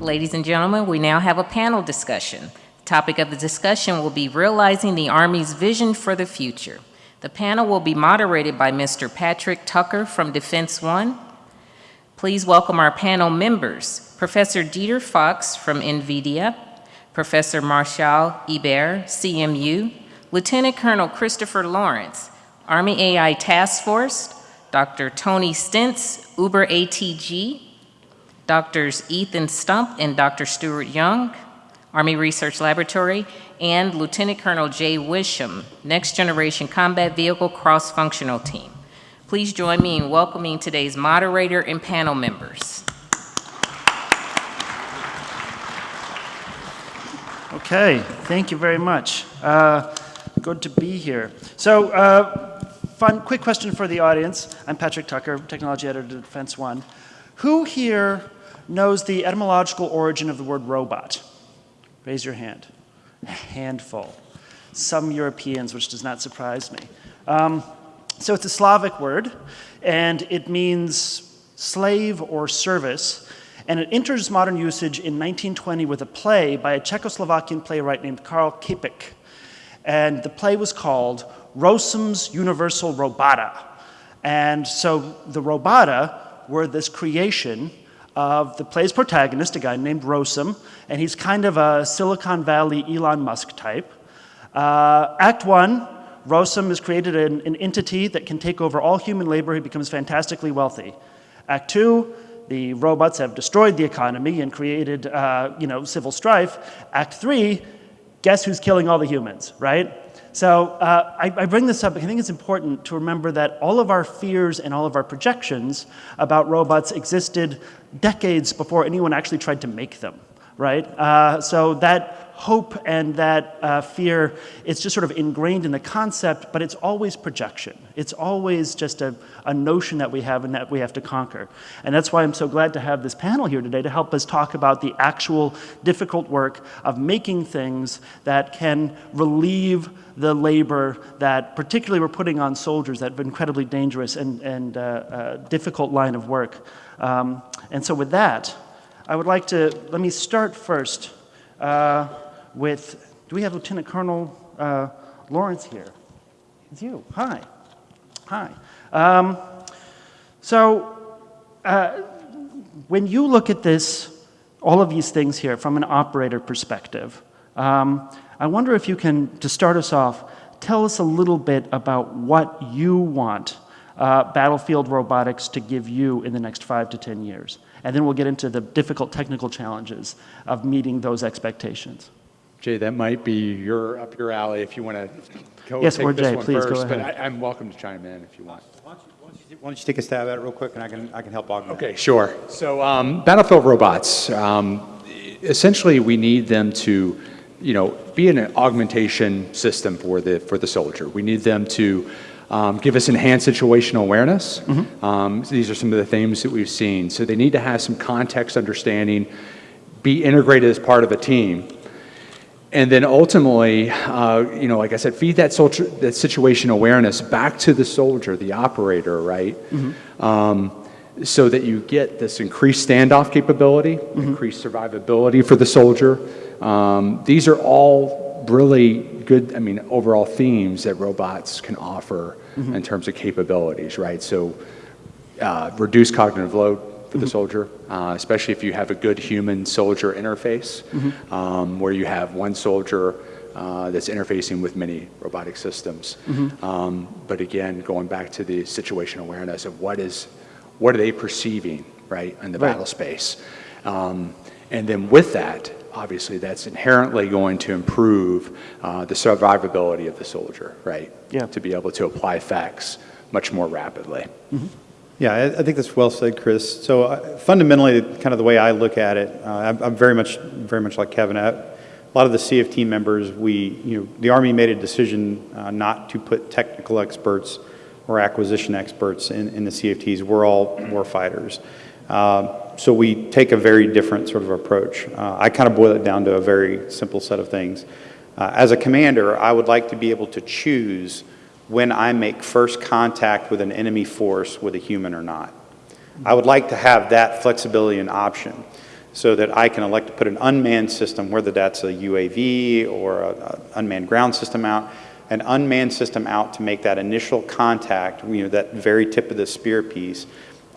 Ladies and gentlemen, we now have a panel discussion. The topic of the discussion will be Realizing the Army's Vision for the Future. The panel will be moderated by Mr. Patrick Tucker from Defense One. Please welcome our panel members, Professor Dieter Fox from NVIDIA, Professor Martial Hebert, CMU, Lieutenant Colonel Christopher Lawrence, Army AI Task Force, Dr. Tony Stentz, Uber ATG, Drs. Ethan Stump and Dr. Stuart Young, Army Research Laboratory, and Lieutenant Colonel Jay Wisham, Next Generation Combat Vehicle Cross-Functional Team. Please join me in welcoming today's moderator and panel members. Okay, thank you very much. Uh, good to be here. So, uh, fun, quick question for the audience. I'm Patrick Tucker, Technology Editor at Defense One. Who here knows the etymological origin of the word robot? Raise your hand. A handful. Some Europeans, which does not surprise me. Um, so it's a Slavic word, and it means slave or service, and it enters modern usage in 1920 with a play by a Czechoslovakian playwright named Karl Čapek. And the play was called Rossum's Universal Robota. And so the Robota were this creation of the play's protagonist, a guy named Rossum, and he's kind of a Silicon Valley Elon Musk type. Uh, act one, Rossum has created an, an entity that can take over all human labor. He becomes fantastically wealthy. Act two, the robots have destroyed the economy and created, uh, you know, civil strife. Act three, guess who's killing all the humans, right? So uh, I, I, bring this up because I think it's important to remember that all of our fears and all of our projections about robots existed decades before anyone actually tried to make them, right? Uh, so that hope and that uh, fear, it's just sort of ingrained in the concept, but it's always projection. It's always just a, a notion that we have and that we have to conquer. And that's why I'm so glad to have this panel here today to help us talk about the actual difficult work of making things that can relieve the labor that particularly we're putting on soldiers, that incredibly dangerous and, and uh, uh, difficult line of work. Um, and so with that, I would like to, let me start first uh, with, do we have Lieutenant Colonel uh, Lawrence here? It's you. Hi. Hi. Um, so uh, when you look at this, all of these things here from an operator perspective, um, I wonder if you can, to start us off, tell us a little bit about what you want uh, battlefield robotics to give you in the next five to 10 years. And then we'll get into the difficult technical challenges of meeting those expectations. Jay, that might be your up your alley if you want to go yes, take or this Jay, one please first. go ahead. But I, am welcome to chime in if you want. Why don't, you, why, don't you, why don't, you, take a stab at it real quick, and I can I can help augment. Okay, sure. So um, battlefield robots, um, essentially, we need them to, you know, be an augmentation system for the for the soldier. We need them to. Um, give us enhanced situational awareness. Mm -hmm. um, so these are some of the themes that we've seen. So they need to have some context understanding, be integrated as part of a team, and then ultimately, uh, you know, like I said, feed that, soldier, that situation awareness back to the soldier, the operator, right? Mm -hmm. um, so that you get this increased standoff capability, mm -hmm. increased survivability for the soldier. Um, these are all really good, I mean, overall themes that robots can offer mm -hmm. in terms of capabilities, right? So uh, reduce cognitive load, for the mm-hmm. soldier, uh, especially if you have a good human-soldier interface, mm -hmm. um, where you have one soldier uh, that's interfacing with many robotic systems. Mm -hmm. um, but again, going back to the situation awareness of what is, what are they perceiving, right, in the right. battle space. Um, and then with that, obviously that's inherently going to improve uh, the survivability of the soldier, right? Yeah. To be able to apply facts much more rapidly. Mm -hmm. Yeah, I, I, think that's well said, Chris. So uh, fundamentally, kind of the way I look at it, uh, I'm, I'm, very much, very much like Kevin. I, a lot of the CFT members, we, you know, the Army made a decision uh, not to put technical experts or acquisition experts in, in the CFTs. We're all war fighters. Uh, so we take a very different sort of approach. Uh, I kind of boil it down to a very simple set of things. Uh, as a commander, I would like to be able to choose when I make first contact with an enemy force with a human or not. I would like to have that flexibility and option. so that I can elect to put an unmanned system, whether that's a UAV or an unmanned ground system out, an unmanned system out to make that initial contact, you know, that very tip of the spear piece.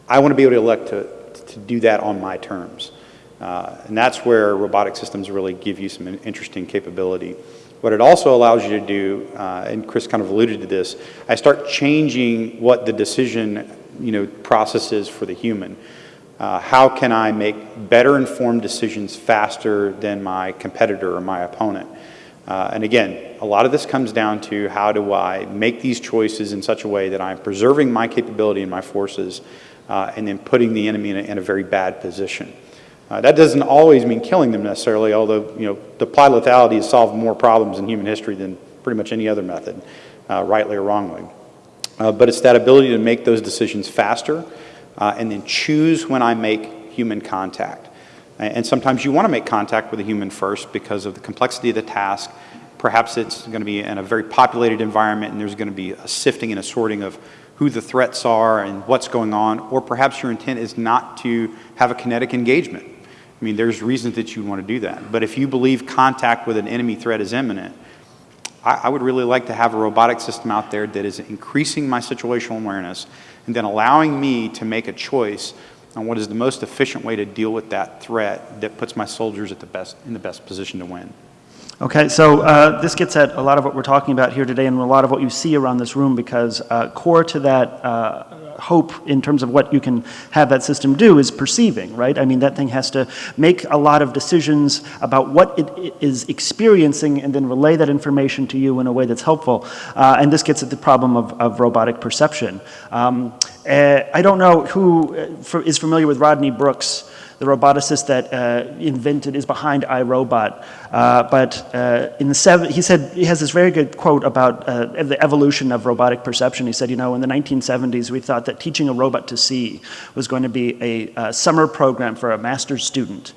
I want to be able to elect to, to do that on my terms. Uh, and that's where robotic systems really give you some interesting capability. What it also allows you to do, uh, and Chris kind of alluded to this, I start changing what the decision you know, process is for the human. Uh, how can I make better informed decisions faster than my competitor or my opponent? Uh, and again, a lot of this comes down to how do I make these choices in such a way that I'm preserving my capability and my forces uh, and then putting the enemy in a, in a very bad position. Uh, that doesn't always mean killing them necessarily, although you know, applied lethality has solved more problems in human history than pretty much any other method, uh, rightly or wrongly. Uh, but it's that ability to make those decisions faster uh, and then choose when I make human contact. And sometimes you want to make contact with a human first because of the complexity of the task. Perhaps it's going to be in a very populated environment and there's going to be a sifting and a sorting of who the threats are and what's going on, or perhaps your intent is not to have a kinetic engagement. I mean, there's reasons that you want to do that. But if you believe contact with an enemy threat is imminent, I, I would really like to have a robotic system out there that is increasing my situational awareness and then allowing me to make a choice on what is the most efficient way to deal with that threat that puts my soldiers at the best, in the best position to win. Okay, so uh, this gets at a lot of what we're talking about here today and a lot of what you see around this room because uh, core to that uh, hope in terms of what you can have that system do is perceiving, right? I mean, that thing has to make a lot of decisions about what it is experiencing and then relay that information to you in a way that's helpful. Uh, and this gets at the problem of, of robotic perception. Um, uh, I don't know who uh, familiar with Rodney Brooks, the roboticist that uh, invented, is behind iRobot. Uh, but uh, in the seven, he said, he has this very good quote about uh, the evolution of robotic perception. He said, you know, in the 1970s, we thought that teaching a robot to see was going to be a, a summer program for a master's student.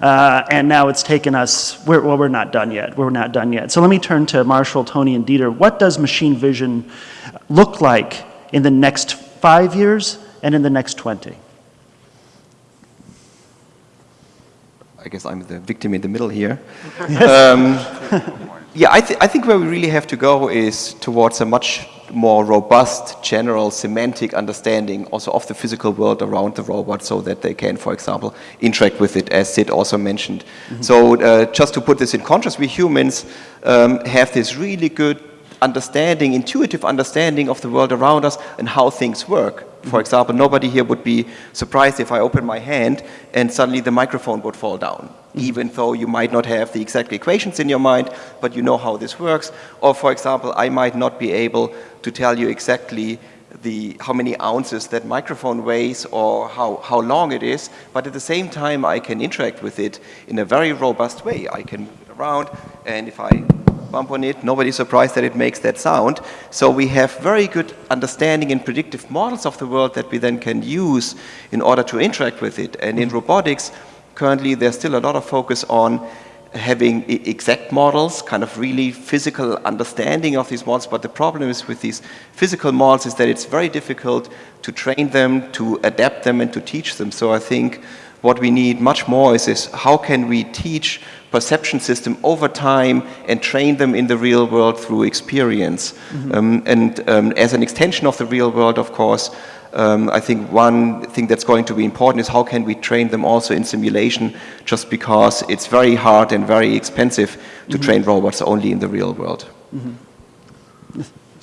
Uh, and now it's taken us, we're, well, we're not done yet. We're not done yet. So let me turn to Martial, Tony, and Dieter. What does machine vision look like in the next five years and in the next 20? I guess I'm the victim in the middle here. um, yeah, I, th I, think where we really have to go is towards a much more robust, general, semantic understanding also of the physical world around the robot so that they can, for example, interact with it, as Sid also mentioned. Mm -hmm. So uh, just to put this in contrast, we humans um, have this really good understanding, intuitive understanding of the world around us and how things work. For mm-hmm. example, nobody here would be surprised if I open my hand and suddenly the microphone would fall down, mm-hmm. even though you might not have the exact equations in your mind, but you know how this works. Or for example, I might not be able to tell you exactly the, how many ounces that microphone weighs or how, how long it is, but at the same time I can interact with it in a very robust way. I can move it around, and if I bump on it, nobody's surprised that it makes that sound. So we have very good understanding and predictive models of the world that we then can use in order to interact with it. And in robotics, currently there's still a lot of focus on having exact models, kind of really physical understanding of these models, but the problem is with these physical models is that it's very difficult to train them, to adapt them, and to teach them. So I think what we need much more is, is how can we teach perception system over time and train them in the real world through experience. Mm -hmm. um, and um, as an extension of the real world, of course, um, I think one thing that's going to be important is how can we train them also in simulation just because it's very hard and very expensive to mm -hmm. train robots only in the real world. Mm -hmm.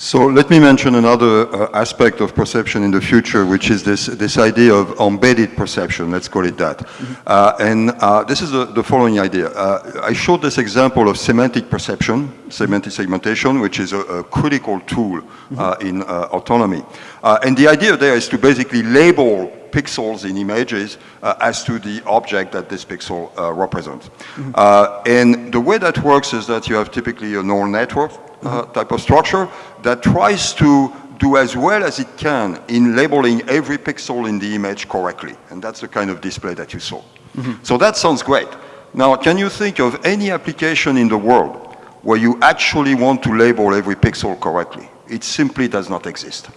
So let me mention another uh, aspect of perception in the future, which is this, this idea of embedded perception, let's call it that. Mm -hmm. uh, and uh, this is the, the following idea. Uh, I showed this example of semantic perception, semantic segmentation, which is a, a critical tool mm -hmm. in uh, autonomy. and the idea there is to basically label pixels in images uh, as to the object that this pixel uh, represents. Mm -hmm. uh, and the way that works is that you have typically a neural network uh, type of structure that tries to do as well as it can in labeling every pixel in the image correctly. And that's the kind of display that you saw. Mm -hmm. So that sounds great. Now, can you think of any application in the world where you actually want to label every pixel correctly? It simply does not exist.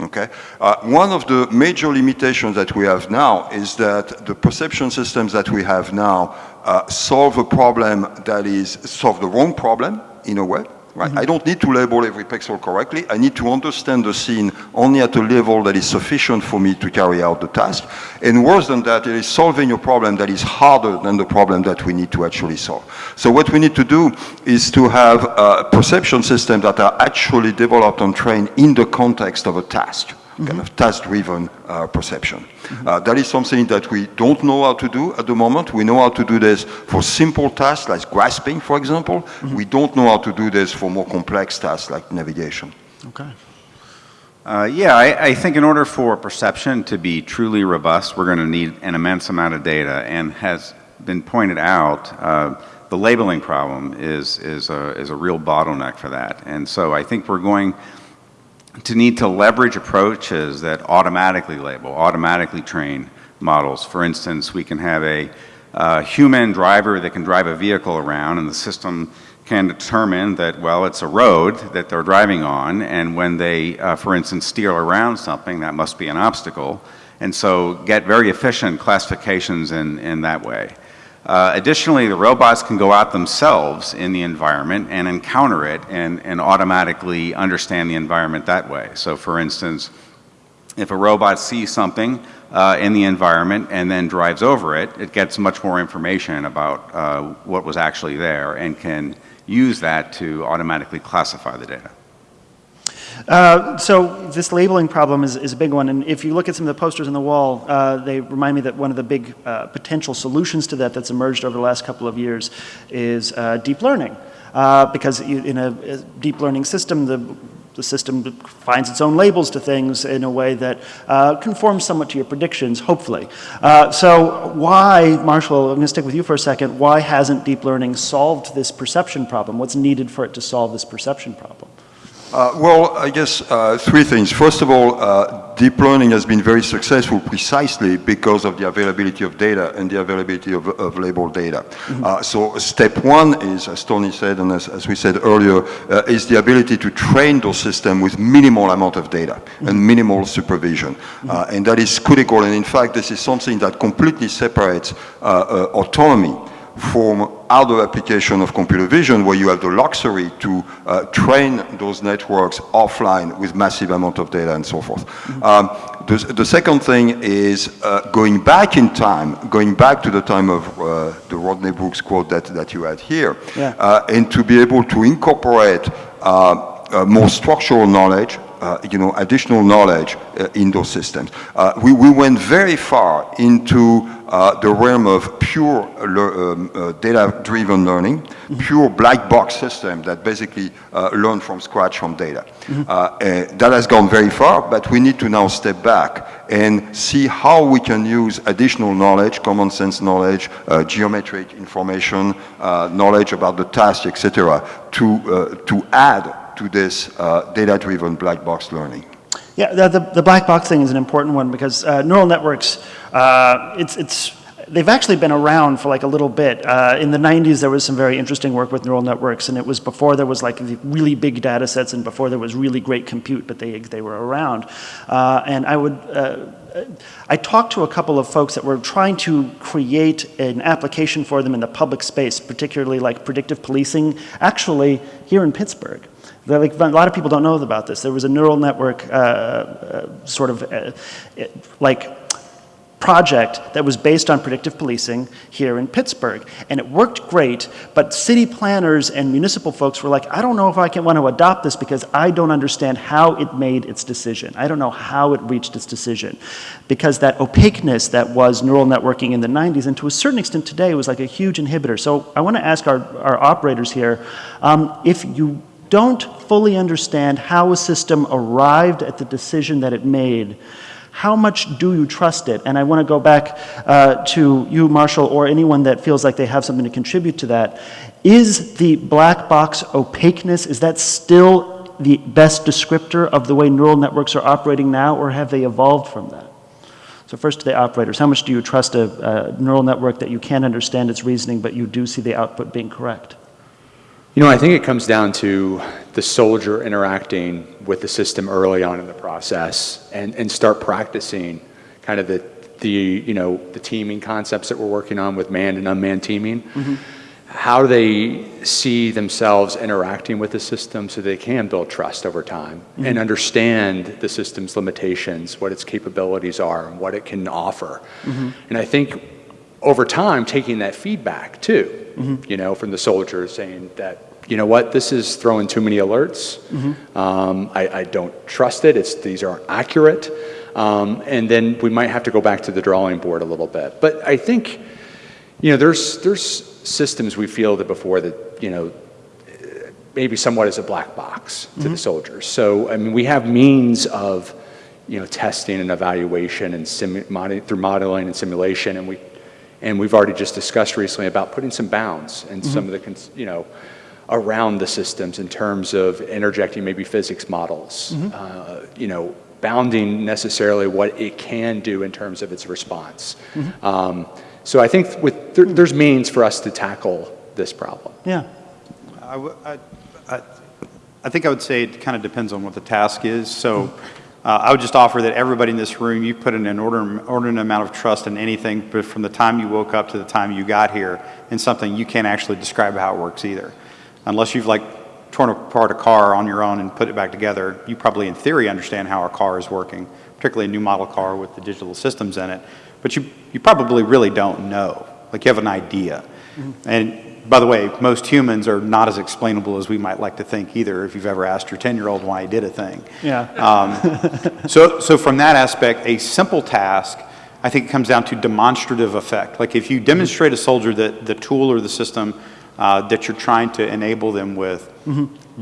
Okay. Uh, one of the major limitations that we have now is that the perception systems that we have now uh, solve a problem that is solve the wrong problem in a way. Right. I don't need to label every pixel correctly. I need to understand the scene only at a level that is sufficient for me to carry out the task. And worse than that, it is solving a problem that is harder than the problem that we need to actually solve. So what we need to do is to have uh, perception systems that are actually developed and trained in the context of a task kind of task-driven uh, perception. Uh, that is something that we don't know how to do at the moment. We know how to do this for simple tasks like grasping, for example. We don't know how to do this for more complex tasks like navigation. Okay. Uh, yeah, I, I think in order for perception to be truly robust, we're going to need an immense amount of data. And has been pointed out, uh, the labeling problem is, is, a, is a real bottleneck for that. And so I think we're going to need to leverage approaches that automatically label, automatically train models. For instance, we can have a uh, human driver that can drive a vehicle around and the system can determine that, well, it's a road that they're driving on, and when they, uh, for instance, steer around something, that must be an obstacle, and so get very efficient classifications in, in that way. Uh, additionally, the robots can go out themselves in the environment and encounter it and, and automatically understand the environment that way. So for instance, if a robot sees something uh, in the environment and then drives over it, it gets much more information about uh, what was actually there and can use that to automatically classify the data. Uh, so this labeling problem is, is a big one, and if you look at some of the posters on the wall, uh, they remind me that one of the big uh, potential solutions to that that's emerged over the last couple of years is uh, deep learning. Uh, because you, in a, a deep learning system, the the system finds its own labels to things in a way that conforms somewhat to your predictions, hopefully. So why, Martial, I'm going to stick with you for a second, why hasn't deep learning solved this perception problem? What's needed for it to solve this perception problem? Uh, well, I guess uh, three things. First of all, uh, deep learning has been very successful precisely because of the availability of data and the availability of, of labeled data. Mm -hmm. so step one is, as Tony said and as, as we said earlier, uh, is the ability to train those systems with minimal amount of data mm -hmm. and minimal supervision. Mm -hmm. and that is critical. And in fact, this is something that completely separates autonomy from other application of computer vision where you have the luxury to uh, train those networks offline with massive amount of data and so forth. Mm -hmm. um, the, the, second thing is uh, going back in time, going back to the time of uh, the Rodney Brooks quote that, that you had here, yeah. Uh, and to be able to incorporate uh, uh, more structural knowledge, uh, you know, additional knowledge uh, in those systems. Uh, we, we went very far into uh, the realm of pure um, uh, data-driven learning, mm -hmm. pure black box system that basically uh, learn from scratch from data. Mm -hmm. that has gone very far, but we need to now step back and see how we can use additional knowledge, common sense knowledge, geometric information, knowledge about the task, etc., to, to add to this data-driven black box learning. Yeah, the, the, the, black box thing is an important one because uh, neural networks, uh, it's, it's, they've actually been around for like a little bit. Uh, in the 90s, there was some very interesting work with neural networks, and it was before there was like really big data sets and before there was really great compute, but they, they were around. Uh, and I would, uh, I talked to a couple of folks that were trying to create an application for them in the public space, particularly like predictive policing, actually here in Pittsburgh. Like, a lot of people don't know about this. There was a neural network uh, uh, sort of uh, like project that was based on predictive policing here in Pittsburgh. And it worked great, but city planners and municipal folks were like, I don't know if I can want to adopt this because I don't understand how it made its decision. I don't know how it reached its decision. Because that opaqueness that was neural networking in the 90s and to a certain extent today was like a huge inhibitor. So I want to ask our, our operators here, um, if you don't fully understand how a system arrived at the decision that it made, how much do you trust it? And I want to go back uh, to you, Martial, or anyone that feels like they have something to contribute to that. Is the black box opaqueness, is that still the best descriptor of the way neural networks are operating now, or have they evolved from that? So first to the operators, how much do you trust a, a neural network that you can't understand its reasoning, but you do see the output being correct? You know, I think it comes down to the soldier interacting with the system early on in the process and, and start practicing kind of the, the, you know, the teaming concepts that we're working on with manned and unmanned teaming. Mm-hmm. How do they see themselves interacting with the system so they can build trust over time mm-hmm. and understand the system's limitations, what its capabilities are, and what it can offer. Mm-hmm. And I think over time, taking that feedback too, you know, from the soldiers saying that, you know what, this is throwing too many alerts. Um, I, I don't trust it. It's, these aren't accurate. Um, and then we might have to go back to the drawing board a little bit. But I think, you know, there's, there's systems we fielded before that, you know, maybe somewhat as a black box to the soldiers. So, I mean, we have means of, you know, testing and evaluation and mod- through modeling and simulation, and we, and we've already just discussed recently about putting some bounds and some of the, cons- you know, around the systems in terms of interjecting maybe physics models, uh, you know, bounding necessarily what it can do in terms of its response. Um, so I think with, there, there's means for us to tackle this problem. Yeah. I, w- I- I- I think I would say it kind of depends on what the task is. So uh, I would just offer that everybody in this room, you put in an order- inordinate amount of trust in anything, but from the time you woke up to the time you got here, in something you can't actually describe how it works either. Unless you've like torn apart a car on your own and put it back together, you probably in theory understand how a car is working, particularly a new model car with the digital systems in it. But you, you probably really don't know. Like you have an idea. Mm-hmm. And by the way, most humans are not as explainable as we might like to think either, if you've ever asked your 10-year-old why he did a thing. Yeah. Um, so, so from that aspect, a simple task, I think it comes down to demonstrative effect. Like if you demonstrate a soldier that the tool or the system uh, that you're trying to enable them with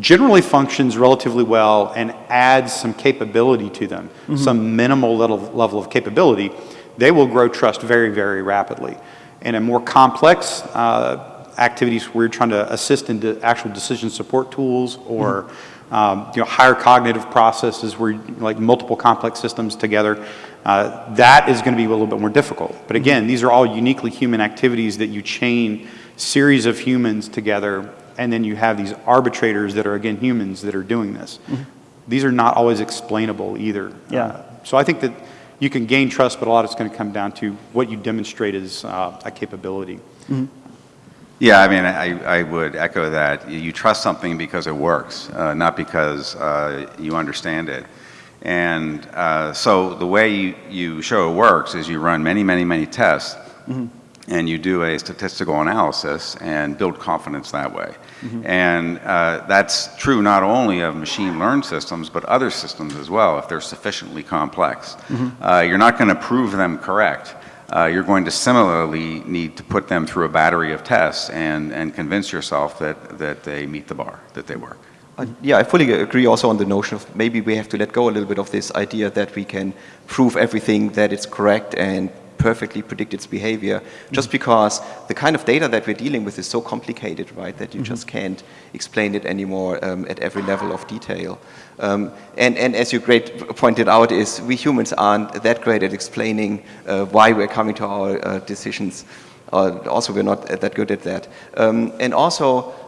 generally functions relatively well and adds some capability to them, some minimal little level of capability, they will grow trust very, very rapidly. In a more complex uh, activities where you're trying to assist in actual decision support tools or um, you know, higher cognitive processes where like multiple complex systems together, uh, that is going to be a little bit more difficult. But again, these are all uniquely human activities that you chain series of humans together and then you have these arbitrators that are again humans that are doing this. These are not always explainable either. Yeah. Uh, so I think that you can gain trust, but a lot of it's going to come down to what you demonstrate as uh, a capability. Yeah, I mean, I, I would echo that. You trust something because it works, uh, not because uh, you understand it. And uh, so the way you, you show it works is you run many, many, many tests, and you do a statistical analysis and build confidence that way. And uh, that's true not only of machine learned systems, but other systems as well, if they're sufficiently complex. Uh, you're not going to prove them correct uh, you're going to similarly need to put them through a battery of tests and, and convince yourself that, that they meet the bar, that they work. Uh, Yeah, I fully agree also on the notion of maybe we have to let go a little bit of this idea that we can prove everything that it's correct and perfectly predict its behavior, just because the kind of data that we're dealing with is so complicated, right, that you just can't explain it anymore um, at every level of detail. Um, and, and as you great pointed out, is we humans aren't that great at explaining uh, why we're coming to our uh, decisions. Uh, also, we're not that good at that. Um, and also,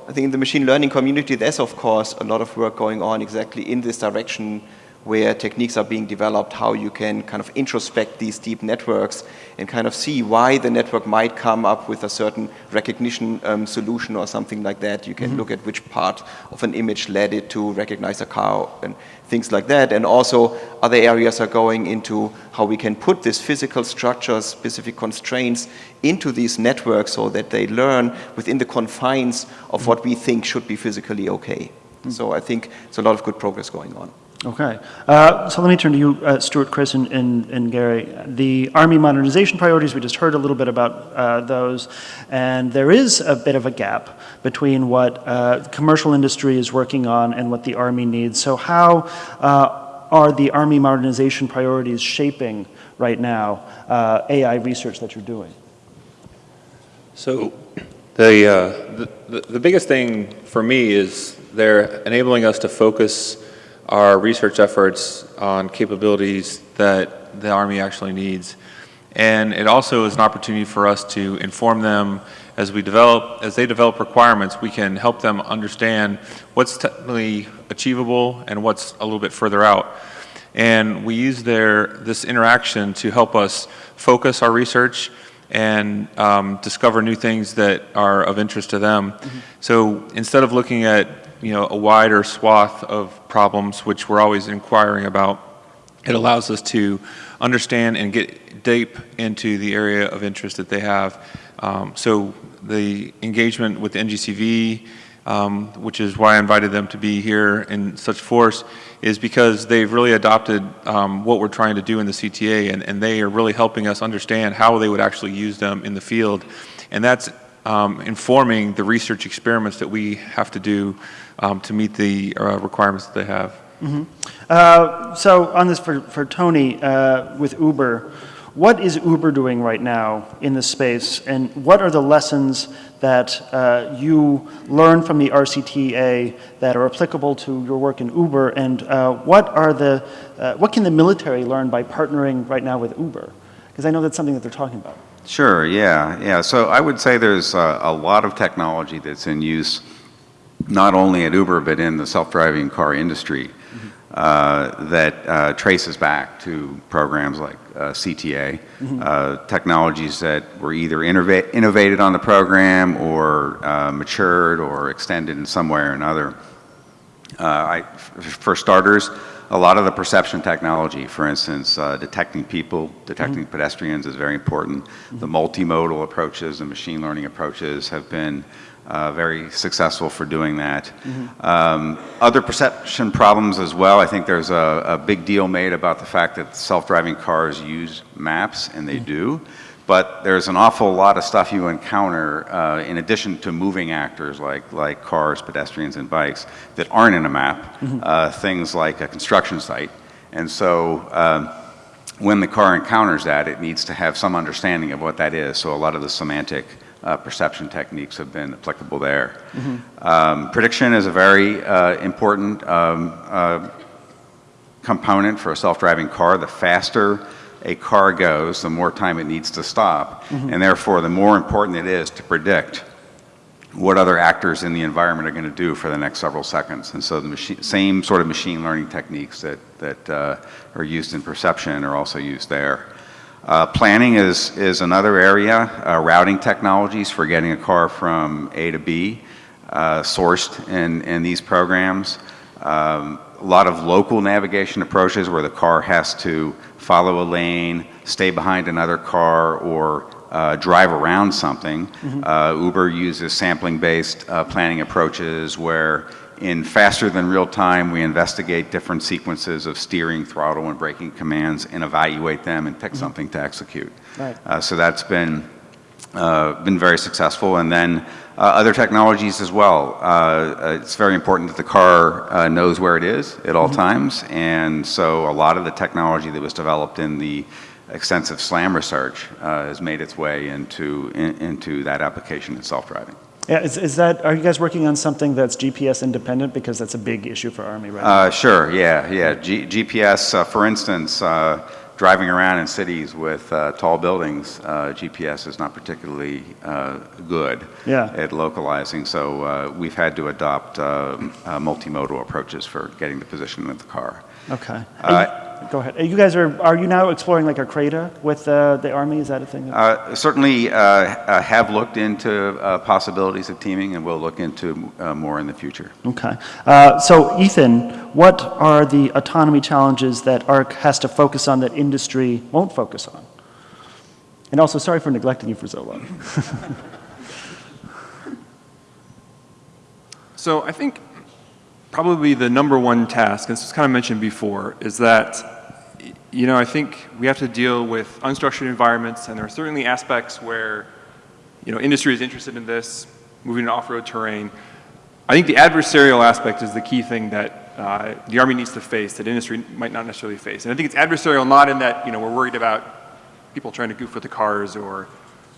I think in the machine learning community, there's of course a lot of work going on exactly in this direction where techniques are being developed, how you can kind of introspect these deep networks and kind of see why the network might come up with a certain recognition um, solution or something like that. You can mm-hmm. look at which part of an image led it to recognize a car and things like that. And also other areas are going into how we can put this physical structures, specific constraints into these networks so that they learn within the confines of mm-hmm. what we think should be physically okay. Mm-hmm. So I think there's a lot of good progress going on. Okay. Uh, So let me turn to you, uh, Stuart, Chris, and- and and Gary. The Army modernization priorities, we just heard a little bit about uh, those, and there is a bit of a gap between what uh, commercial industry is working on and what the Army needs. So how uh, are the Army modernization priorities shaping right now uh, AI research that you're doing? So the, the- the, the biggest thing for me is they're enabling us to focus our research efforts on capabilities that the Army actually needs. And it also is an opportunity for us to inform them as we develop, as they develop requirements, we can help them understand what's technically achievable and what's a little bit further out. And we use their, this interaction to help us focus our research and um, discover new things that are of interest to them. So instead of looking at, you know, a wider swath of problems, which we're always inquiring about, it allows us to understand and get deep into the area of interest that they have. Um, so the engagement with NGCV, um, which is why I invited them to be here in such force, is because they've really adopted um, what we're trying to do in the CTA, and, and they are really helping us understand how they would actually use them in the field. And that's um, informing the research experiments that we have to do um, to meet the uh, requirements that they have. Uh, So on this for, for Tony, uh, with Uber, what is Uber doing right now in this space? And what are the lessons that uh, you learn from the RCTA that are applicable to your work in Uber? And uh, what are the, uh, what can the military learn by partnering right now with Uber? Because I know that's something that they're talking about. Sure, yeah, yeah. So I would say there's a, a lot of technology that's in use, not only at Uber, but in the self-driving car industry, uh, that uh, traces back to programs like uh, CTA, uh, technologies that were either innova- innovated on the program or uh, matured or extended in some way or another. Uh, I, for starters, a lot of the perception technology, for instance, uh, detecting people, detecting pedestrians is very important. The multimodal approaches, and machine learning approaches have been uh, very successful for doing that. Um, other perception problems as well, I think there's a, a big deal made about the fact that self-driving cars use maps, and they do. But there's an awful lot of stuff you encounter uh, in addition to moving actors like, like cars, pedestrians, and bikes that aren't in a map. Uh, things like a construction site. And so um, when the car encounters that, it needs to have some understanding of what that is. So a lot of the semantic uh, perception techniques have been applicable there. Um, prediction is a very uh, important um, uh, component for a self-driving car. The faster a car goes, the more time it needs to stop, and therefore the more important it is to predict what other actors in the environment are going to do for the next several seconds. And so the same sort of machine learning techniques that, that uh, are used in perception are also used there. Uh, planning is, is another area, uh, routing technologies for getting a car from A to B, uh, sourced in, in these programs. Um, a lot of local navigation approaches where the car has to follow a lane, stay behind another car, or uh, drive around something. Uh, Uber uses sampling-based uh, planning approaches where in faster than real time, we investigate different sequences of steering, throttle, and braking commands and evaluate them and pick something to execute. Right. Uh, so that's been, uh, been very successful. And then uh, other technologies as well. Uh, uh, it's very important that the car uh, knows where it is at all times. And so a lot of the technology that was developed in the extensive SLAM research uh, has made its way into, in, into that application in self-driving. Yeah, is, is that, are you guys working on something that's GPS independent? Because that's a big issue for Army right now. Uh, sure, yeah, yeah. G- GPS, uh, for instance, uh, driving around in cities with uh, tall buildings, uh, GPS is not particularly uh, good Yeah. at localizing. So uh, we've had to adopt um, uh, multimodal approaches for getting the position of the car. Okay. Go ahead. You guys are, are you now exploring like a CRADA with uh, the Army? Is that a thing? Uh, Certainly uh, uh, have looked into uh, possibilities of teaming and we'll look into uh, more in the future. Okay. Uh, So Ethan, what are the autonomy challenges that ARC has to focus on that industry won't focus on? And also, sorry for neglecting you for so long. So I think probably the number one task, and this was kind of mentioned before, is that, you know, I think we have to deal with unstructured environments, and there are certainly aspects where, you know, industry is interested in this, moving to off-road terrain. I think the adversarial aspect is the key thing that uh, the Army needs to face, that industry might not necessarily face. And I think it's adversarial not in that, you know, we're worried about people trying to goof with the cars or,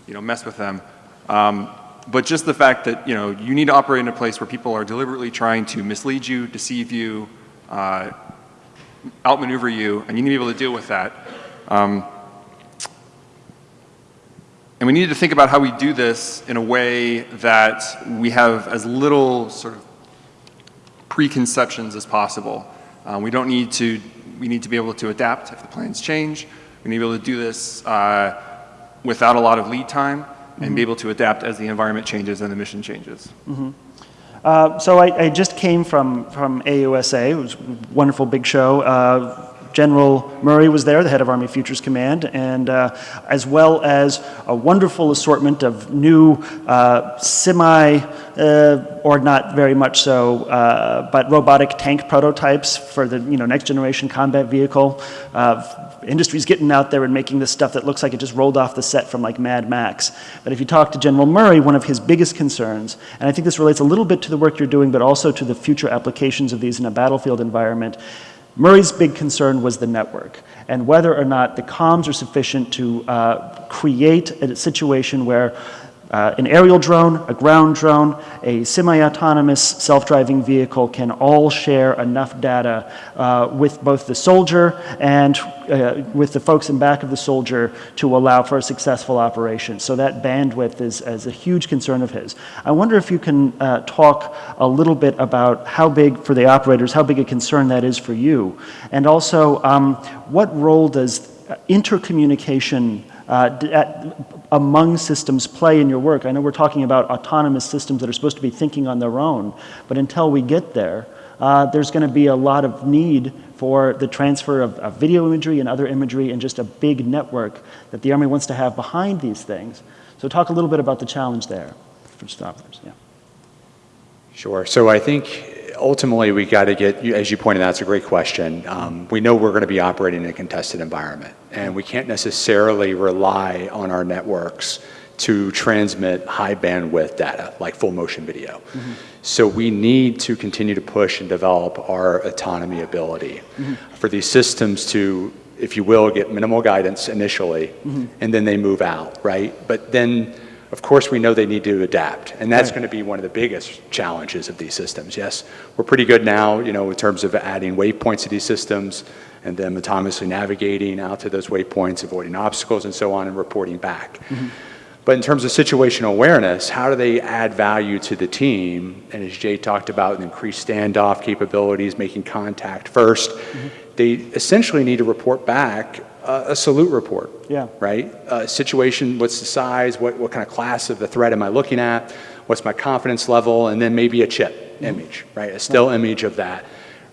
you know, mess with them. Um, but just the fact that, you know, you need to operate in a place where people are deliberately trying to mislead you, deceive you, uh, outmaneuver you, and you need to be able to deal with that. Um, and we need to think about how we do this in a way that we have as little sort of preconceptions as possible. Uh, we don't need to, we need to be able to adapt if the plans change. We need to be able to do this uh, without a lot of lead time and be able to adapt as the environment changes and the mission changes. Uh, so I, I just came from, from AUSA. It was a wonderful big show. Uh, General Murray was there, the head of Army Futures Command, and uh, as well as a wonderful assortment of new uh, semi, uh, or not very much so, uh, but robotic tank prototypes for the you know next generation combat vehicle. Uh, industry's getting out there and making this stuff that looks like it just rolled off the set from like Mad Max. But if you talk to General Murray, one of his biggest concerns, and I think this relates a little bit to the work you're doing, but also to the future applications of these in a battlefield environment, Murray's big concern was the network and whether or not the comms are sufficient to uh, create a situation where uh, an aerial drone, a ground drone, a semi-autonomous self-driving vehicle can all share enough data uh, with both the soldier and uh, with the folks in back of the soldier to allow for a successful operation. So that bandwidth is, is a huge concern of his. I wonder if you can uh, talk a little bit about how big, for the operators, how big a concern that is for you. And also, um, what role does intercommunication uh, at, among systems play in your work? I know we're talking about autonomous systems that are supposed to be thinking on their own, but until we get there, uh, there's going to be a lot of need for the transfer of, of video imagery and other imagery and just a big network that the Army wants to have behind these things. So talk a little bit about the challenge there for stoppers. Yeah. Sure. So I think ultimately we got to get, you- as you pointed out, it's a great question. Um, we know we're going to be operating in a contested environment, and we can't necessarily rely on our networks to transmit high bandwidth data like full motion video. Mm-hmm. So we need to continue to push and develop our autonomy ability mm-hmm. for these systems to, if you will, get minimal guidance initially, mm-hmm. and then they move out, right? But then, of course, we know they need to adapt, and that's Right. going to be one of the biggest challenges of these systems. Yes, we're pretty good now, you know, in terms of adding waypoints to these systems and then autonomously navigating out to those waypoints, avoiding obstacles and so on, and reporting back. Mm-hmm. But in terms of situational awareness, how do they add value to the team? And as Jay talked about, increased standoff capabilities, making contact 1st mm-hmm. they essentially need to report back uh, a salute report Yeah. right? Uh, situation, what's the size, what, what kind of class of the threat am I looking at, what's my confidence level, and then maybe a chip image, right? A still image of that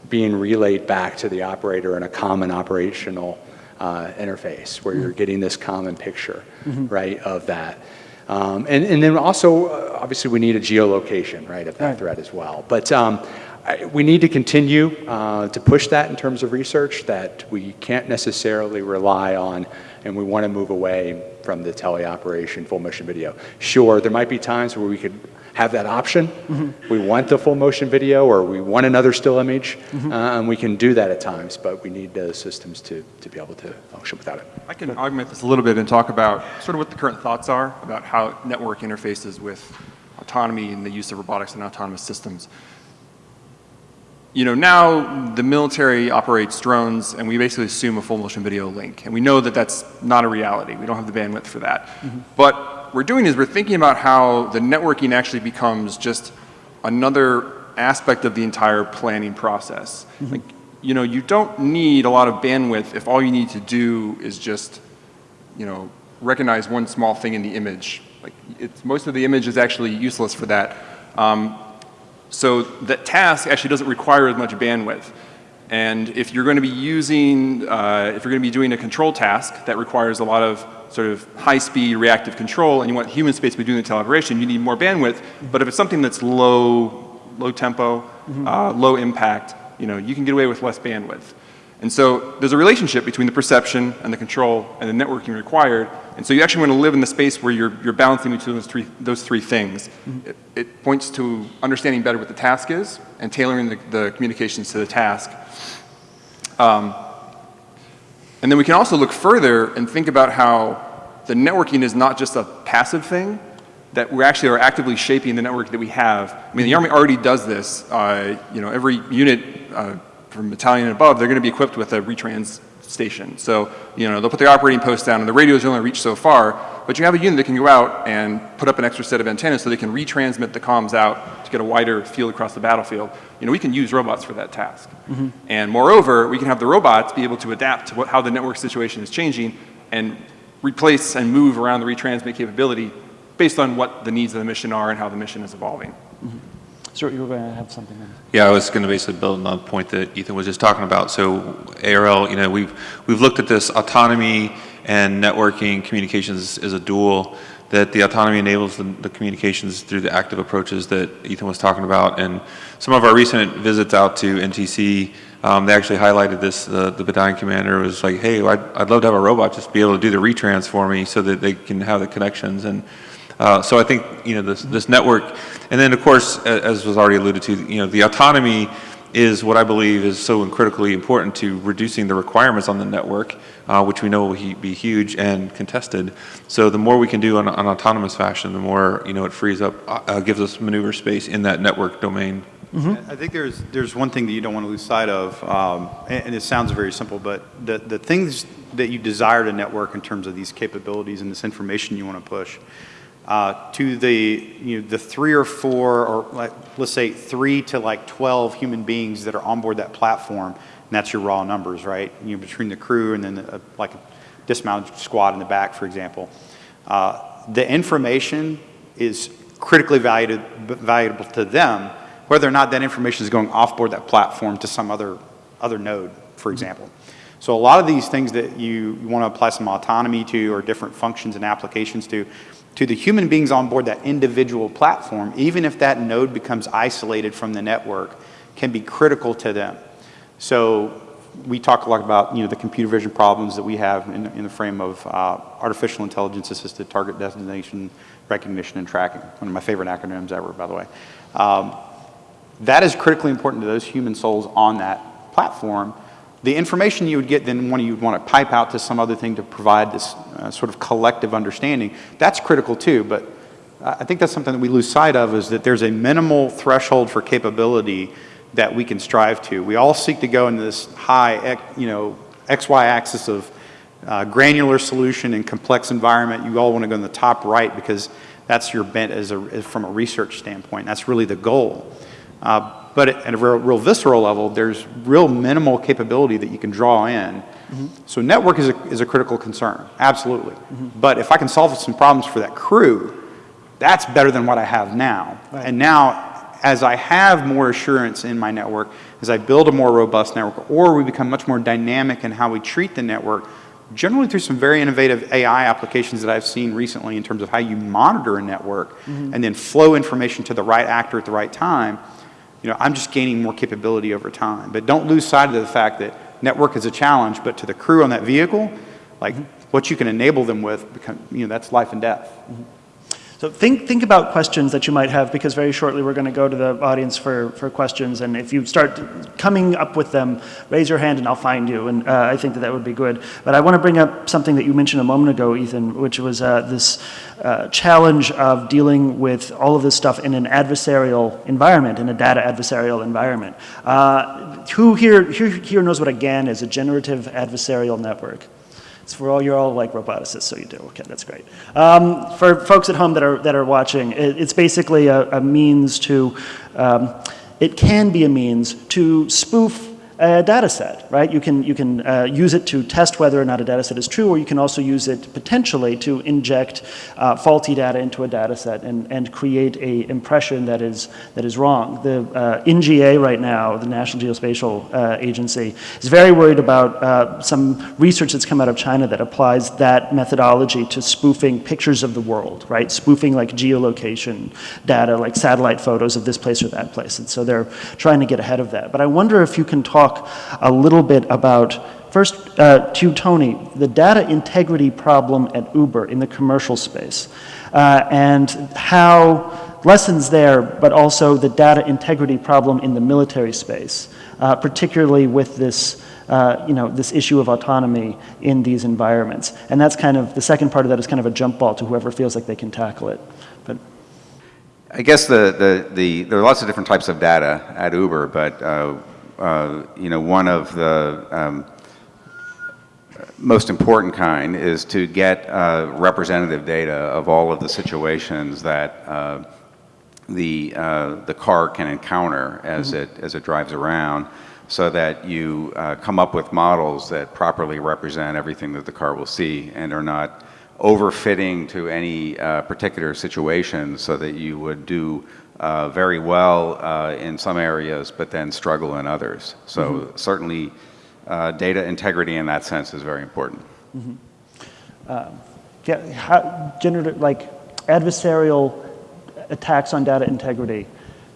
being relayed back to the operator in a common operational uh, interface where you're getting this common picture, right, of that. Um, and, and then also, uh, obviously, we need a geolocation, right, of that Right. threat as well. But um, I, we need to continue uh, to push that in terms of research that we can't necessarily rely on, and we want to move away from the teleoperation full motion video. Sure, there might be times where we could have that option. We want the full motion video, or we want another still image, uh, and we can do that at times, but we need the systems to, to be able to function without it. I can augment this a little bit and talk about sort of what the current thoughts are about how network interfaces with autonomy and the use of robotics and autonomous systems. You know, now the military operates drones and we basically assume a full motion video link. And we know that that's not a reality. We don't have the bandwidth for that. But what we're doing is we're thinking about how the networking actually becomes just another aspect of the entire planning process. Like, you know, you don't need a lot of bandwidth if all you need to do is just, you know, recognize one small thing in the image. Like, it's, most of the image is actually useless for that. Um, so that task actually doesn't require as much bandwidth. And if you're going to be using, uh, if you're going to be doing a control task that requires a lot of sort of high-speed reactive control and you want human space to be doing the teleoperation, you need more bandwidth. But if it's something that's low, low tempo, uh, low impact, you know, you can get away with less bandwidth. And so there's a relationship between the perception and the control and the networking required. And so you actually want to live in the space where you're, you're balancing between those three, those three things. It, it points to understanding better what the task is and tailoring the, the communications to the task. Um, and then we can also look further and think about how the networking is not just a passive thing, that we actually are actively shaping the network that we have. I mean, the Army already does this. Uh, you know, every unit uh, from battalion and above, they're going to be equipped with a retrans station. So, you know, they'll put the operating post down and the radios only reach so far, but you have a unit that can go out and put up an extra set of antennas so they can retransmit the comms out to get a wider field across the battlefield. You know, we can use robots for that task. Mm-hmm. And moreover, we can have the robots be able to adapt to what, how the network situation is changing and replace and move around the retransmit capability based on what the needs of the mission are and how the mission is evolving. Mm-hmm. Stuart, you were going to have something then. Yeah, I was going to basically build on the point that Ethan was just talking about. So ARL, you know, we've, we've looked at this autonomy and networking communications as a dual, that the autonomy enables the, the communications through the active approaches that Ethan was talking about. And some of our recent visits out to NTC, um, they actually highlighted this, the, the battalion commander was like, hey, I'd, I'd love to have a robot just be able to do the retrans for me so that they can have the connections. And uh, so I think, you know, this, this network, and then of course, as was already alluded to, you know, the autonomy is what I believe is so critically important to reducing the requirements on the network, uh, which we know will be huge and contested. So the more we can do on an autonomous fashion, the more, you know, it frees up, uh, uh, gives us maneuver space in that network domain. I think there's, there's one thing that you don't want to lose sight of, um, and, and it sounds very simple, but the, the things that you desire to network in terms of these capabilities and this information you want to push, uh, to the, you know, the three or four, or like, let's say three to like 12 human beings that are on board that platform, and that's your raw numbers, right? You know, between the crew and then the, like a dismounted squad in the back, for example. Uh, the information is critically valued, valuable to them, whether or not that information is going off board that platform to some other, other node, for example. So a lot of these things that you, you want to apply some autonomy to or different functions and applications to, to the human beings on board that individual platform, even if that node becomes isolated from the network, can be critical to them. So we talk a lot about you know the computer vision problems that we have in, in the frame of uh, artificial intelligence assisted target destination recognition and tracking. One of my favorite acronyms ever, by the way. Um, that is critically important to those human souls on that platform. The information you would get then one you'd want to pipe out to some other thing to provide this uh, sort of collective understanding, that's critical too, but I think that's something that we lose sight of is that there's a minimal threshold for capability that we can strive to. We all seek to go into this high, you know, XY axis of uh, granular solution and complex environment. You all want to go in the top right because that's your bent as a, from a research standpoint. That's really the goal. Uh, but at a real, real visceral level, there's real minimal capability that you can draw in. Mm-hmm. So network is a, is a critical concern, absolutely. Mm-hmm. But if I can solve some problems for that crew, that's better than what I have now. And now, as I have more assurance in my network, as I build a more robust network, or we become much more dynamic in how we treat the network, generally through some very innovative AI applications that I've seen recently in terms of how you monitor a network mm-hmm. and then flow information to the right actor at the right time, you know, I'm just gaining more capability over time. But don't lose sight of the fact that network is a challenge, but to the crew on that vehicle, like mm-hmm. what you can enable them with, become, you know, that's life and death. Mm-hmm. So think, think about questions that you might have because very shortly we're going to go to the audience for, for questions. And if you start coming up with them, raise your hand and I'll find you. And uh, I think that that would be good. But I want to bring up something that you mentioned a moment ago, Ethan, which was uh, this uh, challenge of dealing with all of this stuff in an adversarial environment, in a data adversarial environment. Uh, who here, here, here knows what a GAN is, a generative adversarial network? It's for all, you're all like roboticists, so you do. Okay, that's great. Um, for folks at home that are, that are watching, it, it's basically a, a means to, um, it can be a means to spoof a data set, right? You can, you can uh, use it to test whether or not a data set is true, or you can also use it potentially to inject uh, faulty data into a data set and, and create a impression that is, that is wrong. The uh, NGA right now, the National Geospatial uh, Agency, is very worried about uh, some research that's come out of China that applies that methodology to spoofing pictures of the world, right? Spoofing like geolocation data, like satellite photos of this place or that place. And so they're trying to get ahead of that. But I wonder if you can talk a little bit about, first uh, to Tony, the data integrity problem at Uber in the commercial space, uh, and how lessons there, but also the data integrity problem in the military space, uh, particularly with this uh, you know, this issue of autonomy in these environments. And that's kind of, the second part of that is kind of a jump ball to whoever feels like they can tackle it. But I guess the, the, the, there are lots of different types of data at Uber, but uh, uh, you know, one of the um, most important kind is to get uh, representative data of all of the situations that uh, the, uh, the car can encounter as, it, as it drives around so that you uh, come up with models that properly represent everything that the car will see and are not overfitting to any uh, particular situation so that you would do uh, very well uh, in some areas but then struggle in others. So certainly uh, data integrity in that sense is very important. Yeah, how, generative, like adversarial attacks on data integrity.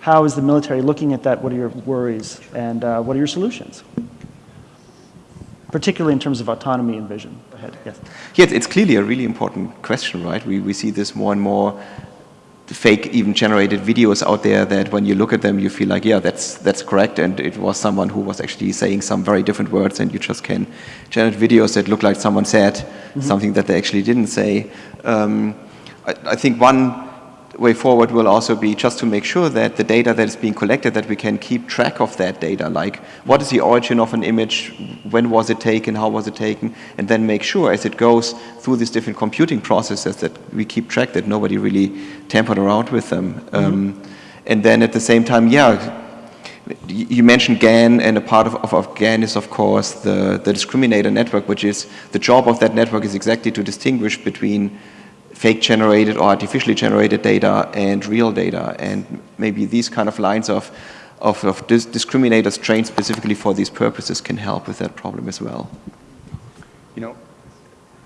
How is the military looking at that? What are your worries and uh, what are your solutions? Particularly in terms of autonomy and vision. Go ahead, yes. Yeah, it's- it's clearly a really important question, right? We, we see this more and more fake even generated videos out there that when you look at them you feel like yeah that's that's correct. And it was someone who was actually saying some very different words and you just can generate videos that look like someone said something that they actually didn't say. Um, I, I think one way forward will also be just to make sure that the data that is being collected, that we can keep track of that data, like what is the origin of an image, when was it taken, how was it taken, and then make sure as it goes through these different computing processes that we keep track that nobody really tampered around with them. Um, and then at the same time, yeah, you mentioned GAN, and a part of, of, of GAN is, of course, the, the discriminator network, which is the job of that network is exactly to distinguish between fake generated or artificially generated data and real data. And maybe these kind of lines of, of, of dis discriminators trained specifically for these purposes can help with that problem as well. You know,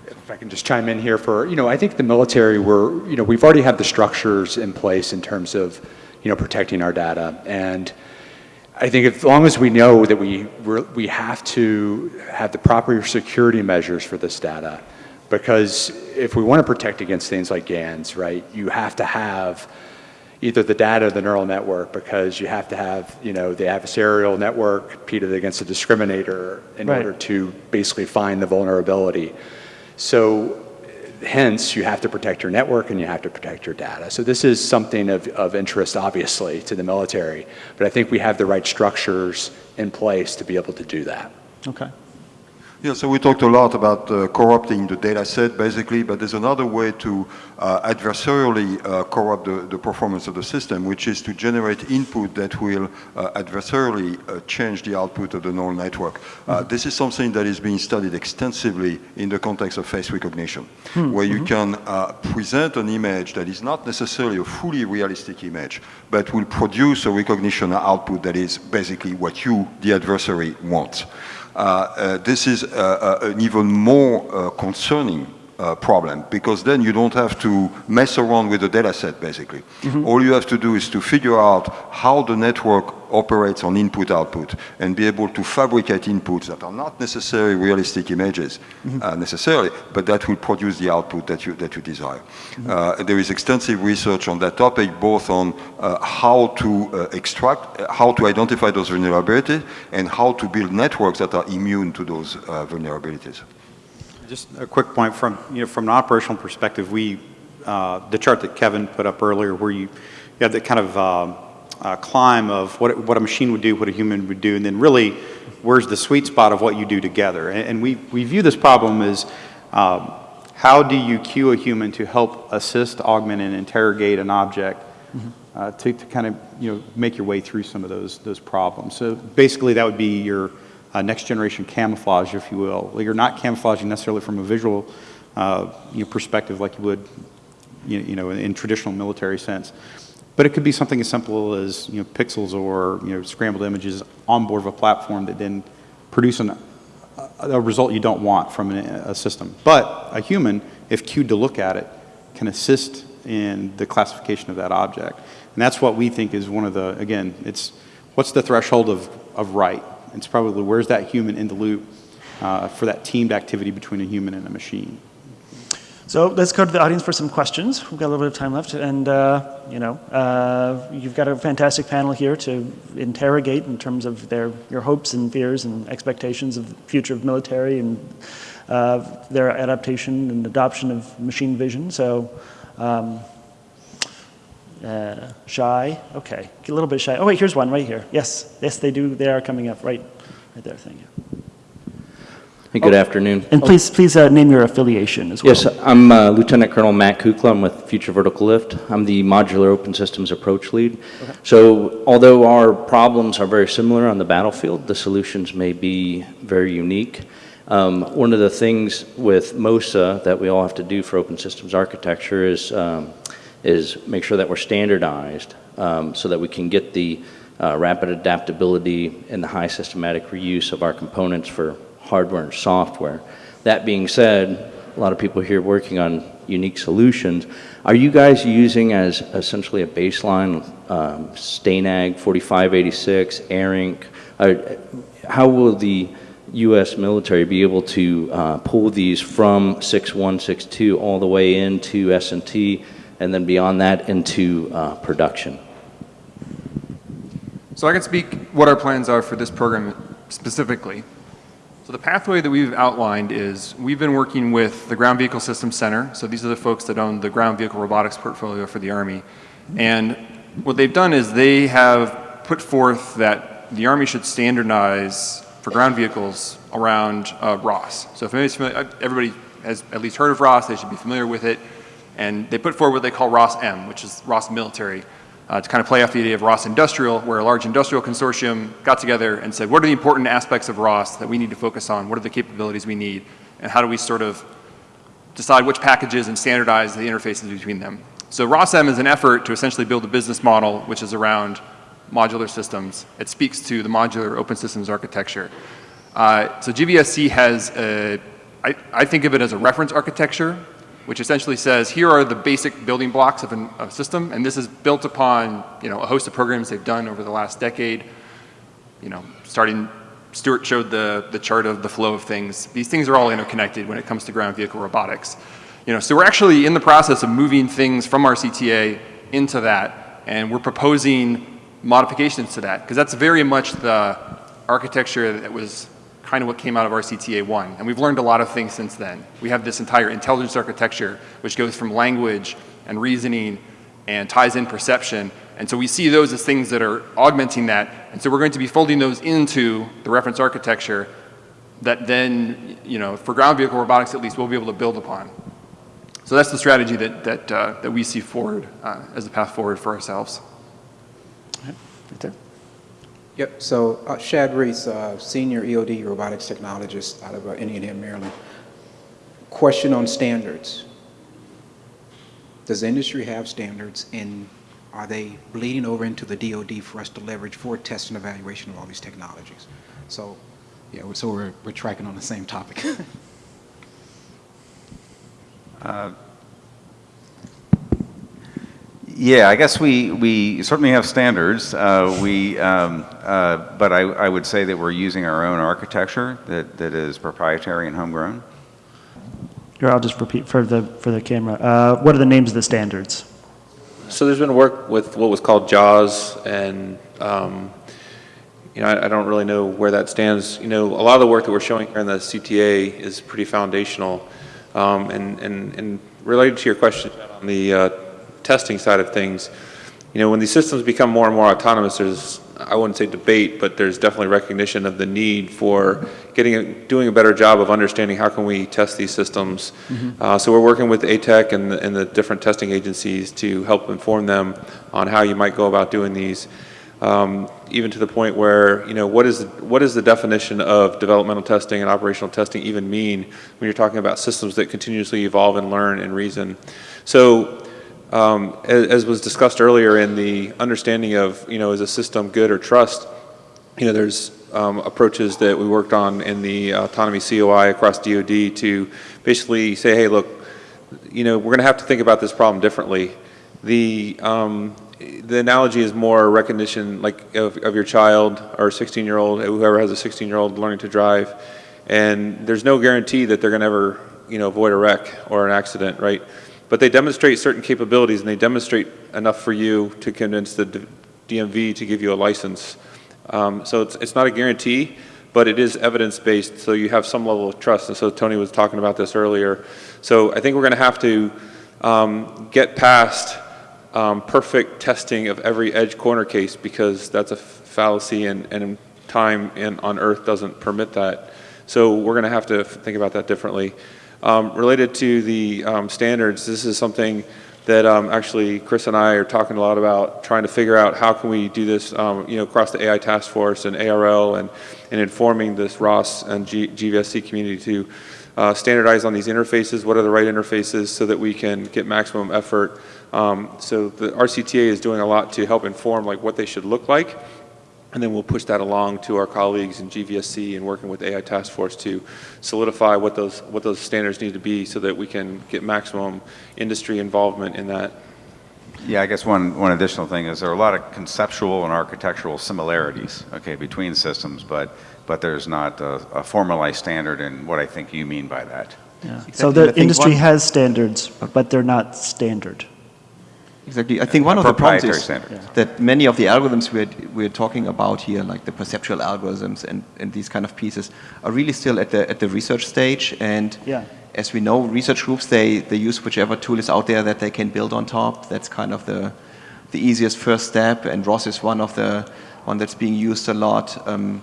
if I can just chime in here for, you know, I think the military, we're, you know, we've already had the structures in place in terms of, you know, protecting our data. And I think as long as we know that we, we have to have the proper security measures for this data, because if we want to protect against things like GANs, right, you have to have either the data or the neural network because you have to have, you know, the adversarial network competed against a discriminator in Right. order to basically find the vulnerability. So hence, you have to protect your network and you have to protect your data. So this is something of, of interest, obviously, to the military, but I think we have the right structures in place to be able to do that. Okay. Yeah, so we talked a lot about uh, corrupting the data set, basically, but there's another way to uh, adversarially uh, corrupt the, the performance of the system, which is to generate input that will uh, adversarially uh, change the output of the neural network. Uh, this is something that is being studied extensively in the context of face recognition, where you can uh, present an image that is not necessarily a fully realistic image, but will produce a recognition output that is basically what you, the adversary, want. Uh, uh, this is uh, an even more concerning uh, problem because then you don't have to mess around with the data set basically. All you have to do is to figure out how the network operates on input output and be able to fabricate inputs that are not necessarily realistic images uh, necessarily, but that will produce the output that you, that you desire. Uh, there is extensive research on that topic, both on uh, how to uh, extract, uh, how to identify those vulnerabilities, and how to build networks that are immune to those uh, vulnerabilities. Just a quick point from, you know, from an operational perspective, we, uh, the chart that Kevin put up earlier where you, you have the kind of um, uh, climb of what, what a machine would do, what a human would do, and then really where's the sweet spot of what you do together. And, and we, we view this problem as um, how do you cue a human to help assist, augment, and interrogate an object uh, to, to kind of, you know, make your way through some of those, those problems. So basically that would be your uh, next generation camouflage, if you will. You're not camouflaging necessarily from a visual uh, you know, perspective like you would, you you know, in, in traditional military sense. But it could be something as simple as, you know, pixels or, you know, scrambled images on board of a platform that then produce an, a, a result you don't want from an, a system. But a human, if cued to look at it, can assist in the classification of that object. And that's what we think is one of the, again, it's what's the threshold of, of right? It's probably where's that human in the loop uh, for that teamed activity between a human and a machine. So let's go to the audience for some questions. We've got a little bit of time left, and uh, you know, uh, you've got a fantastic panel here to interrogate in terms of their your hopes and fears and expectations of the future of military and uh, their adaptation and adoption of machine vision. So. Um, uh, shy, okay, a little bit shy. Oh wait, here's one right here. Yes, yes, they do. They are coming up right, right there. Thank you. Hey, good afternoon. And please, please uh, name your affiliation as well. Yes, I'm uh, Lieutenant Colonel Matt Kukla. I'm with Future Vertical Lift. I'm the Modular Open Systems Approach Lead. So although our problems are very similar on the battlefield, the solutions may be very unique. Um, One of the things with MOSA that we all have to do for open systems architecture is, um, is make sure that we're standardized um, so that we can get the uh, rapid adaptability and the high systematic reuse of our components for hardware and software. That being said, a lot of people here working on unique solutions. Are you guys using as essentially a baseline um, STANAG 4586, ARINC? Uh, how will the U.S. military be able to uh, pull these from 6162 all the way into S&T and then beyond that into uh, production? So I can speak what our plans are for this program specifically. So the pathway that we've outlined is we've been working with the Ground Vehicle Systems Center. So these are the folks that own the ground vehicle robotics portfolio for the Army. And what they've done is they have put forth that the Army should standardize for ground vehicles around uh, ROS. So if anybody's familiar, everybody has at least heard of ROS, they should be familiar with it. And they put forward what they call ROS M, which is ROS military uh, to kind of play off the idea of ROS Industrial, where a large industrial consortium got together and said, what are the important aspects of ROS that we need to focus on? What are the capabilities we need? And how do we sort of decide which packages and standardize the interfaces between them? So ROS-M is an effort to essentially build a business model which is around modular systems. It speaks to the modular open systems architecture. Uh, so GVSC has, a, I, I think of it as a reference architecture which essentially says here are the basic building blocks of an, a system, and this is built upon you know a host of programs they've done over the last decade. You know, starting Stuart showed the the chart of the flow of things. These things are all interconnected when it comes to ground vehicle robotics. You know, so we're actually in the process of moving things from RCTA into that, and we're proposing modifications to that because that's very much the architecture that was kind of what came out of RCTA1. And we've learned a lot of things since then. We have this entire intelligence architecture which goes from language and reasoning and ties in perception. And so we see those as things that are augmenting that. And so we're going to be folding those into the reference architecture that then, you know, for ground vehicle robotics at least, we'll be able to build upon. So that's the strategy that, that, uh, that we see forward uh, as the path forward for ourselves. Right there. Yep, so uh, Shad Reese, uh, Senior EOD Robotics Technologist out of uh, Indian Head, Maryland. Question on standards. Does industry have standards and are they bleeding over into the DoD for us to leverage for test and evaluation of all these technologies? So, yeah, so we're, we're tracking on the same topic. Uh, yeah, I guess we, we certainly have standards. Uh, we, um, uh, but I, I would say that we're using our own architecture that, that is proprietary and homegrown. Here, I'll just repeat for the, for the camera. Uh, what are the names of the standards? So there's been work with what was called JAUS, and um, you know, I, I, don't really know where that stands. You know, a lot of the work that we're showing here in the CTA is pretty foundational. Um, and, and, and related to your question on the uh, testing side of things, you know, when these systems become more and more autonomous, there's, I wouldn't say debate, but there's definitely recognition of the need for getting a, doing a better job of understanding how can we test these systems. Mm -hmm. uh, so we're working with ATEC and the, and the different testing agencies to help inform them on how you might go about doing these. Um, even to the point where, you know, what is, what is the definition of developmental testing and operational testing even mean when you're talking about systems that continuously evolve and learn and reason? So, um, as, as, was discussed earlier in the understanding of, you know, is a system good or trust, you know, there's um, approaches that we worked on in the autonomy COI across DoD to basically say, hey, look, you know, we're going to have to think about this problem differently. The, um, the analogy is more recognition like of, of your child or 16 year old, whoever has a 16 year old learning to drive. And there's no guarantee that they're going to ever, you know, avoid a wreck or an accident, right? But they demonstrate certain capabilities and they demonstrate enough for you to convince the DMV to give you a license. Um, so it's, it's not a guarantee, but it is evidence based, so you have some level of trust. And so Tony was talking about this earlier. So I think we're going to have to um, get past um, perfect testing of every edge corner case because that's a fallacy and, and time in, on earth doesn't permit that. So we're going to have to think about that differently. Um, related to the um, standards, this is something that um, actually Chris and I are talking a lot about, trying to figure out how can we do this, um, you know, across the AI task force and ARL and, and informing this ROS and G, GVSC community to uh, standardize on these interfaces, what are the right interfaces so that we can get maximum effort. Um, so the RCTA is doing a lot to help inform like what they should look like and then we'll push that along to our colleagues in GVSC and working with AI Task Force to solidify what those, what those standards need to be so that we can get maximum industry involvement in that. Yeah, I guess one, one additional thing is there are a lot of conceptual and architectural similarities, okay, between systems, but, but there's not a, a formalized standard in what I think you mean by that. Yeah. So Exactly, I the industry one- has standards, oh. but they're not standard. Exactly. I think one of the problems is standard. that many of the algorithms we're, we're talking about here, like the perceptual algorithms and, and these kind of pieces, are really still at the, at the research stage. And Yeah. as we know, research groups, they, they use whichever tool is out there that they can build on top. That's kind of the, the easiest first step. And ROS is one of the one that's being used a lot. Um,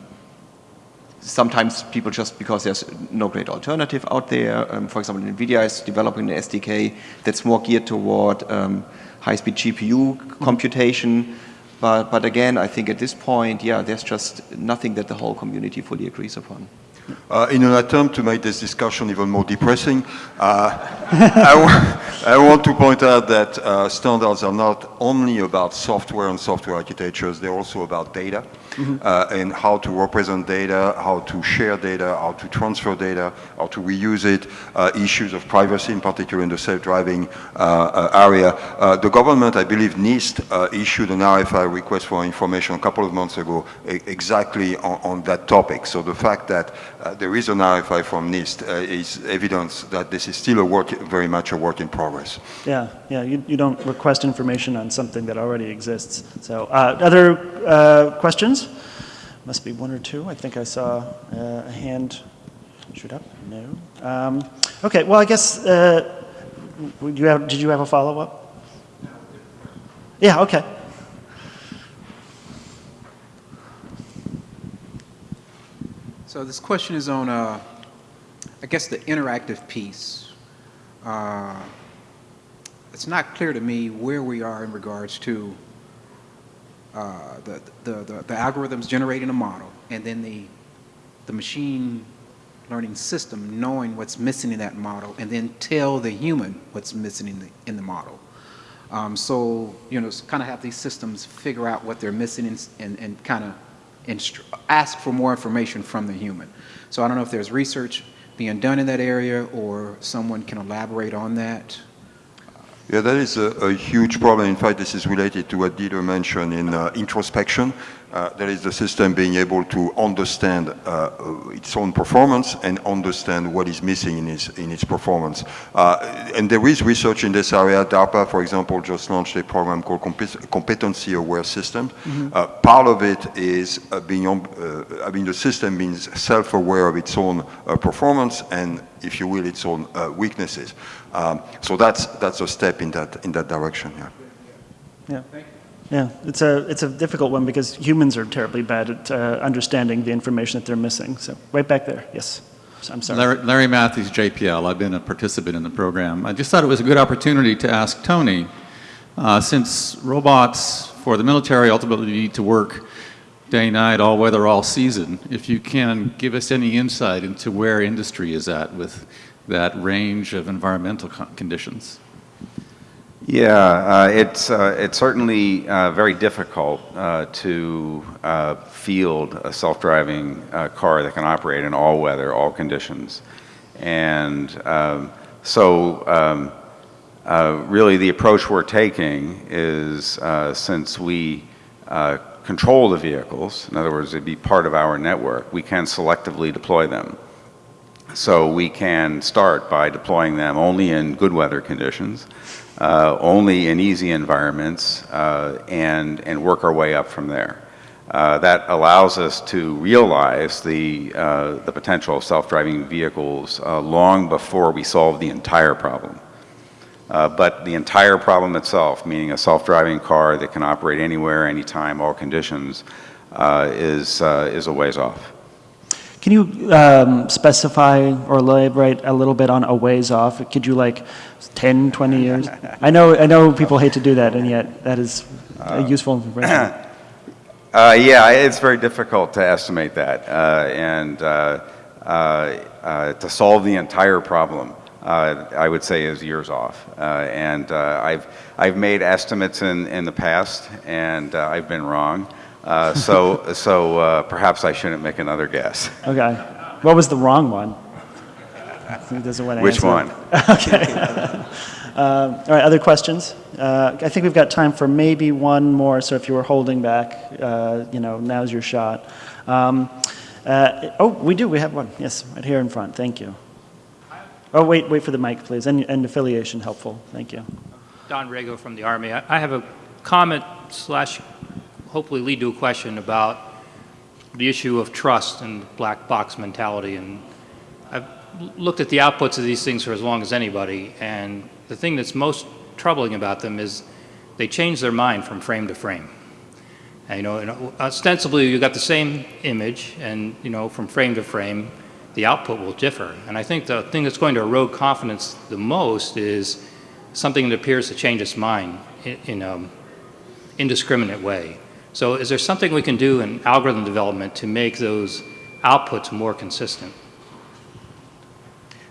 sometimes people just because there's no great alternative out there. Um, for example, NVIDIA is developing an SDK that's more geared toward um, high-speed GPU computation. But, but again, I think at this point, yeah, there's just nothing that the whole community fully agrees upon. Uh, in an attempt to make this discussion even more depressing, uh, I, I want to point out that uh, standards are not only about software and software architectures, they're also about data uh, and how to represent data, how to share data, how to transfer data, how to reuse it, uh, issues of privacy in particular in the self-driving uh, uh, area. Uh, the government, I believe NIST, uh, issued an RFI request for information a couple of months ago exactly on, on that topic. So the fact that uh, there is an RFI from NIST uh, is evidence that this is still a work, very much a work in progress. Yeah, yeah, you, you don't request information on something that already exists. So, uh, other uh, questions? Must be one or two. I think I saw uh, a hand shoot up. No. Um, okay, well, I guess, you have, did you have a follow-up? Yeah, okay. So this question is on, uh, I guess, the interactive piece. Uh, It's not clear to me where we are in regards to uh, the, the, the the algorithms generating a model, and then the, the machine learning system knowing what's missing in that model, and then tell the human what's missing in the, in the model. Um, so, you know, kind of have these systems figure out what they're missing and, and, and kind of ask for more information from the human. So I don't know if there's research being done in that area or someone can elaborate on that. Yeah, that is a, a huge problem. In fact, this is related to what Dieter mentioned in uh, introspection. Uh, that is the system being able to understand uh, its own performance and understand what is missing in its, in its performance. Uh, and there is research in this area. DARPA, for example, just launched a program called Compet- Competency Aware Systems. Uh, part of it is uh, being, uh, I mean, the system being self-aware of its own uh, performance and, if you will, its own uh, weaknesses. Um, so that's, that's a step in that, in that direction, yeah. Yeah. Yeah, it's a, it's a difficult one because humans are terribly bad at uh, understanding the information that they're missing. So, right back there, yes. I'm sorry. Larry, Larry Matthies, JPL. I've been a participant in the program. I just thought it was a good opportunity to ask Tony, uh, since robots for the military ultimately need to work day, night, all weather, all season, if you can give us any insight into where industry is at with that range of environmental conditions. Yeah, uh, it's, uh, it's certainly uh, very difficult uh, to uh, field a self-driving uh, car that can operate in all weather, all conditions. And um, so um, really the approach we're taking is since we control the vehicles, in other words, it'd be part of our network, we can selectively deploy them. So we can start by deploying them only in good weather conditions, uh, only in easy environments, uh, and, and work our way up from there. Uh, that allows us to realize the, uh, the potential of self-driving vehicles uh, long before we solve the entire problem. Uh, but the entire problem itself, meaning a self-driving car that can operate anywhere, anytime, all conditions, is, is a ways off. Can you um, specify or elaborate a little bit on a ways off? Could you like 10, 20 years? I know, I know people hate to do that, and yet that is a useful information. Uh, yeah, it's very difficult to estimate that, uh, and uh, uh, uh, to solve the entire problem, uh, I would say is years off. Uh, and uh, I've I've made estimates in in the past, and uh, I've been wrong. Uh, so so uh, perhaps I shouldn't make another guess. Okay. What was the wrong one? He doesn't want to Which answer. one? okay. Um, all right, other questions? Uh, I think we've got time for maybe one more, so if you were holding back, uh, you know, now's your shot. Um, uh, oh, we do, we have one. Yes, right here in front. Thank you. Oh, wait, wait for the mic, please, and, and affiliation helpful. Thank you. Don Rego from the Army. I I have a comment slash hopefully lead to a question about the issue of trust and black box mentality. And I've looked at the outputs of these things for as long as anybody, and the thing that's most troubling about them is they change their mind from frame to frame. And, you know, and ostensibly you got the same image, and you know, from frame to frame, the output will differ. And I think the thing that's going to erode confidence the most is something that appears to change its mind in, in an indiscriminate way. So is there something we can do in algorithm development to make those outputs more consistent?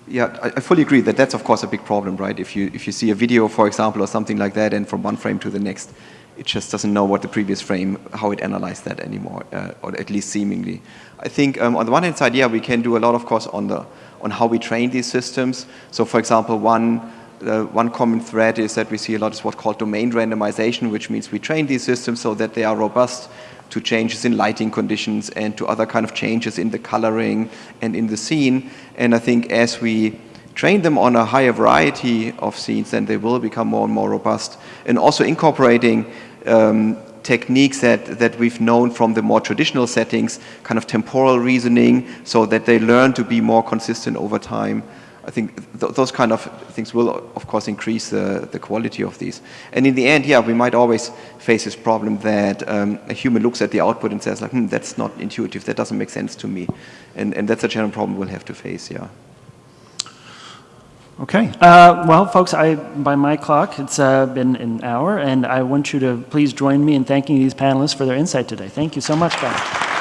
Yeah, I, fully agree that that's of course a big problem, right? If you if you see a video, for example, or something like that, and from one frame to the next, it just doesn't know what the previous frame, how it analyzed that anymore, uh, or at least seemingly. I think um, on the one hand side, yeah, we can do a lot, of course, on the on how we train these systems. So, for example, one uh, one common thread is that we see a lot is what's called domain randomization, which means we train these systems so that they are robust to changes in lighting conditions and to other kind of changes in the coloring and in the scene. And I think as we train them on a higher variety of scenes, then they will become more and more robust. And also incorporating um, techniques that, that we've known from the more traditional settings, kind of temporal reasoning, so that they learn to be more consistent over time. I think th those kind of things will, of course, increase the, the quality of these. And in the end, yeah, we might always face this problem that um, a human looks at the output and says, like, hmm, that's not intuitive, that doesn't make sense to me. And, and that's a general problem we'll have to face, yeah. Okay. Uh, well, folks, I, by my clock, it's uh, been an hour, and I want you to please join me in thanking these panelists for their insight today. Thank you so much, guys.